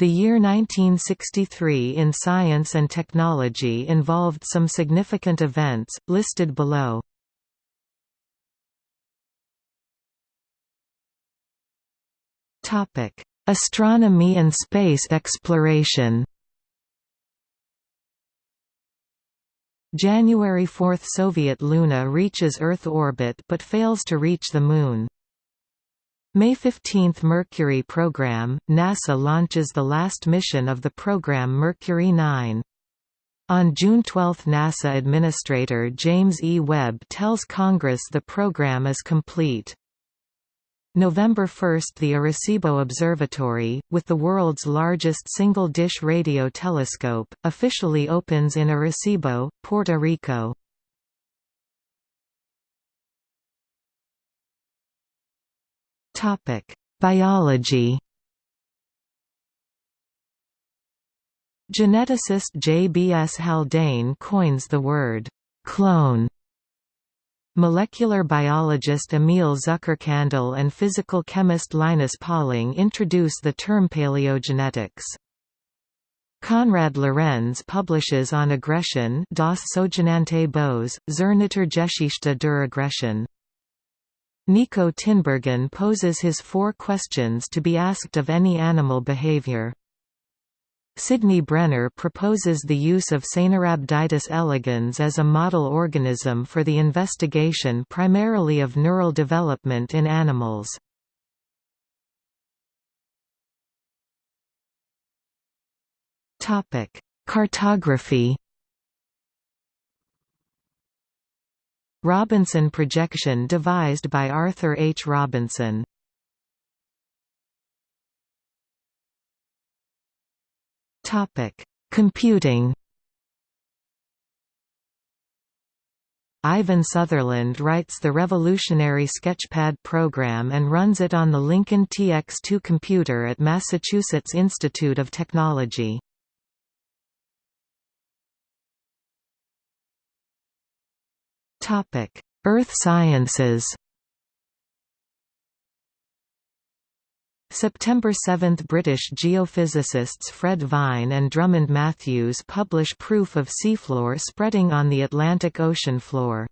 The year 1963 in science and technology involved some significant events, listed below. Astronomy and space exploration January 4 – Soviet Luna reaches Earth orbit but fails to reach the Moon. May 15 – Mercury program – NASA launches the last mission of the program Mercury 9. On June 12 NASA Administrator James E. Webb tells Congress the program is complete. November 1 – The Arecibo Observatory, with the world's largest single-dish radio telescope, officially opens in Arecibo, Puerto Rico. Biology Geneticist J. B. S. Haldane coins the word «clone» Molecular biologist Emil Zuckerkandl and physical chemist Linus Pauling introduce the term paleogenetics. Konrad Lorenz publishes on aggression Das sogenannte Böse, zur Naturgeschichte der Aggression. Niko Tinbergen poses his four questions to be asked of any animal behavior. Sidney Brenner proposes the use of Caenorhabditis elegans as a model organism for the investigation primarily of neural development in animals. Cartography Robinson projection devised by Arthur H. Robinson. Topic: Computing. Ivan Sutherland writes the revolutionary Sketchpad program and runs it on the Lincoln TX2 computer at Massachusetts Institute of Technology. Topic: Earth Sciences. September 7 – British geophysicists Fred Vine and Drummond Matthews publish proof of seafloor spreading on the Atlantic Ocean floor.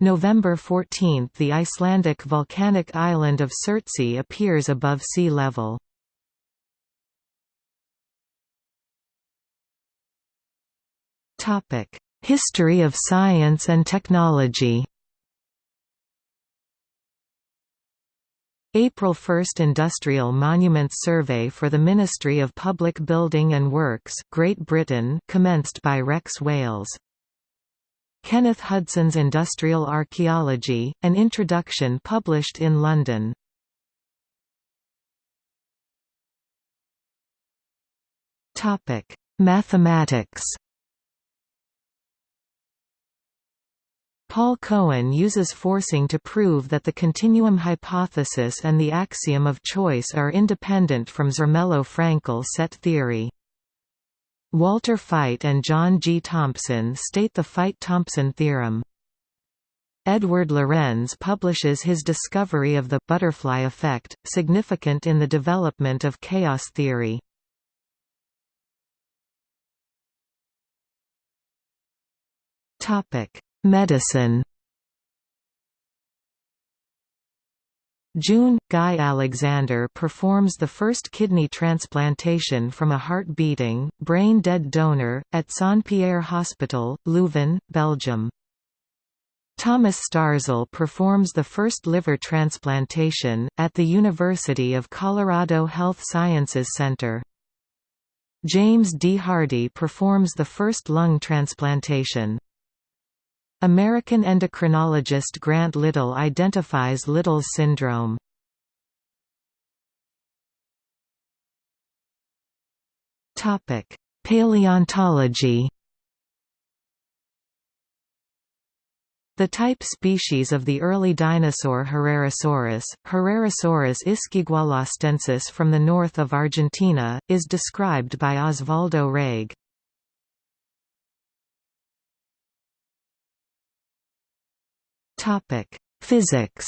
November 14 – The Icelandic volcanic island of Surtsey appears above sea level. History of science and technology April 1 Industrial Monuments Survey for the Ministry of Public Building and Works Great Britain commenced by Rex Wailes. Kenneth Hudson's Industrial Archaeology, an introduction published in London. Mathematics Paul Cohen uses forcing to prove that the continuum hypothesis and the axiom of choice are independent from Zermelo-Fraenkel set theory. Walter Feit and John G. Thompson state the Feit–Thompson theorem. Edward Lorenz publishes his discovery of the butterfly effect, significant in the development of chaos theory. Topic: Medicine June – Guy Alexandre performs the first kidney transplantation from a heart-beating, brain-dead donor, at Saint-Pierre Hospital, Leuven, Belgium. Thomas Starzl performs the first liver transplantation, at the University of Colorado Health Sciences Center. James D. Hardy performs the first lung transplantation. American endocrinologist Grant Liddle identifies Liddle's syndrome. Topic: Paleontology The type species of the early dinosaur Herrerasaurus, Herrerasaurus ischigualastensis from the north of Argentina, is described by Osvaldo Reig. Topic: Physics.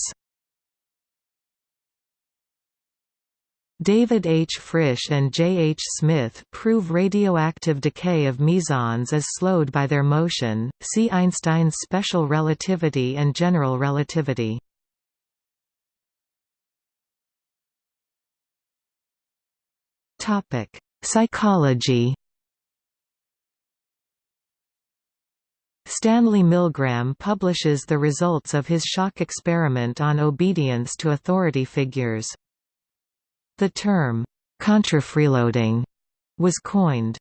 David H. Frisch and J. H. Smith prove radioactive decay of mesons is slowed by their motion. See Einstein's special relativity and general relativity. Topic: Psychology. Stanley Milgram publishes the results of his shock experiment on obedience to authority figures. The term, contrafreeloading, was coined.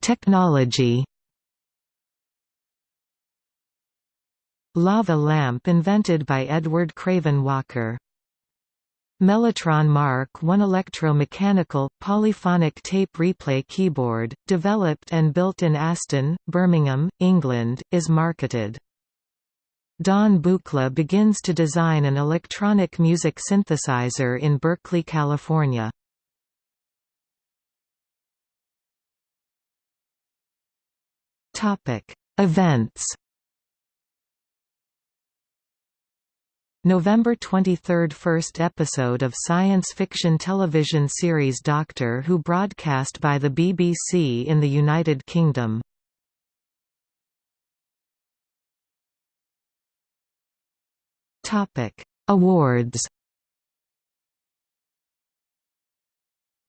Technology. Lava lamp invented by Edward Craven Walker. Mellotron Mark I electromechanical, polyphonic tape replay keyboard, developed and built in Aston, Birmingham, England, is marketed. Don Buchla begins to design an electronic music synthesizer in Berkeley, California. Events November 23 – First episode of science fiction television series Doctor Who broadcast by the BBC in the United Kingdom Awards.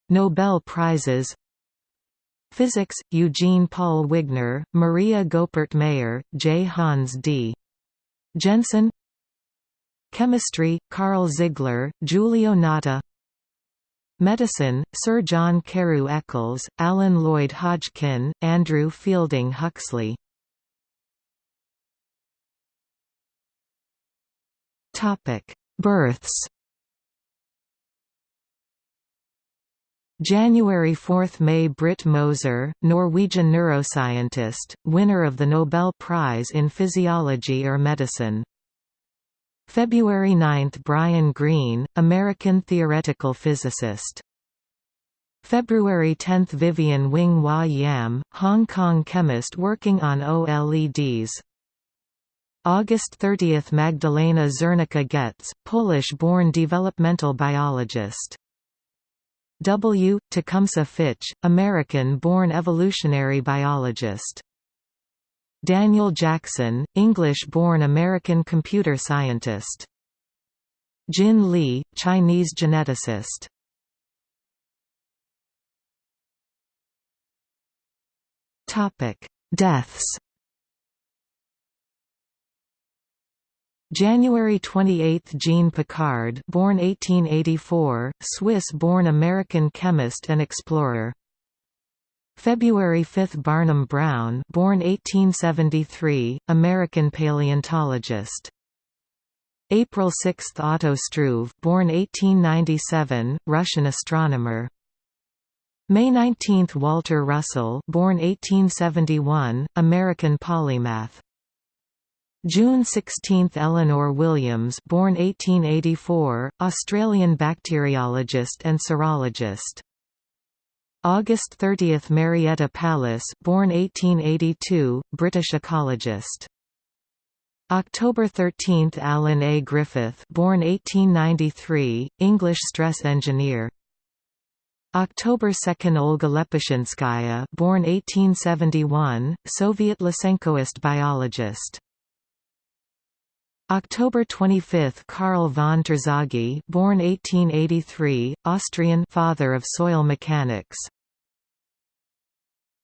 Nobel Prizes. Physics: Eugene Paul Wigner, Maria Goeppert Mayer, J. Hans D. Jensen. Chemistry: Karl Ziegler, Giulio Natta. Medicine: Sir John Carew Eccles, Alan Lloyd Hodgkin, Andrew Fielding Huxley. Births. January 4 – May Britt Moser, Norwegian neuroscientist, winner of the Nobel Prize in Physiology or Medicine. February 9 – Brian Greene, American theoretical physicist. February 10 – Vivian Wing-Wah Yam, Hong Kong chemist working on OLEDs. August 30 – Magdalena Zernicka-Goetz, Polish-born developmental biologist. W. Tecumseh Fitch, American-born evolutionary biologist. Daniel Jackson, English-born American computer scientist. Jin Li, Chinese geneticist. Topic: Deaths January 28 – Jean Piccard born 1884, Swiss-born American chemist and explorer. February 5 – Barnum Brown born 1873, American paleontologist. April 6 – Otto Struve born 1897, Russian astronomer. May 19 – Walter Russell born 1871, American polymath. June 16 – Eleanor Williams born 1884, Australian bacteriologist and serologist. August 30 – Marietta Pallis born 1882, British ecologist. October 13 – Alan A. Griffith born 1893, English stress engineer. October 2 – Olga Lepeshinskaya born 1871, Soviet Lysenkoist biologist. October 25 – Karl von Terzaghi born 1883, Austrian father of soil mechanics